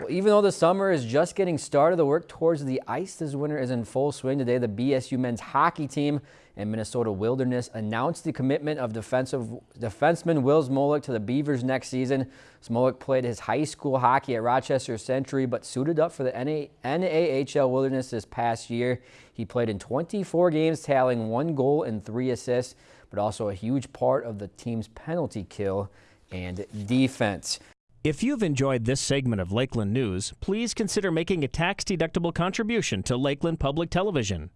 Well, even though the summer is just getting started, the work towards the ice this winter is in full swing. Today, the BSU men's hockey team and Minnesota Wilderness announced the commitment of defensive defenseman Will Smolik to the Beavers next season. Smolik played his high school hockey at Rochester Century, but suited up for the NA, NAHL Wilderness this past year. He played in 24 games, tallying one goal and three assists, but also a huge part of the team's penalty kill and defense. If you've enjoyed this segment of Lakeland News, please consider making a tax-deductible contribution to Lakeland Public Television.